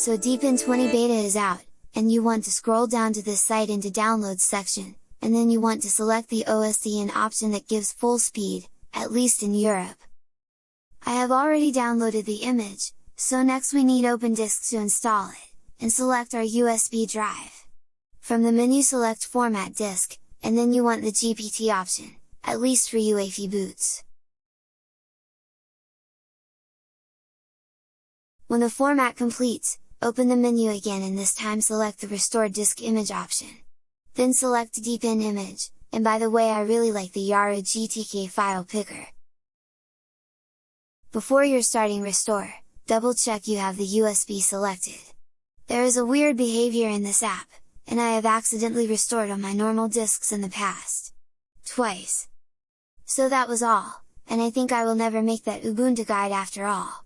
So Deepin 20 beta is out, and you want to scroll down to this site into downloads section, and then you want to select the OSDN option that gives full speed, at least in Europe. I have already downloaded the image, so next we need OpenDisk to install it, and select our USB drive. From the menu select Format Disk, and then you want the GPT option, at least for UEFI boots. When the format completes, open the menu again and this time select the Restore Disk Image option. Then select Deepin Image, and by the way I really like the Yaru GTK file picker. Before you're starting restore, double check you have the USB selected. There is a weird behavior in this app, and I have accidentally restored on my normal disks in the past. Twice. So that was all, and I think I will never make that Ubuntu guide after all.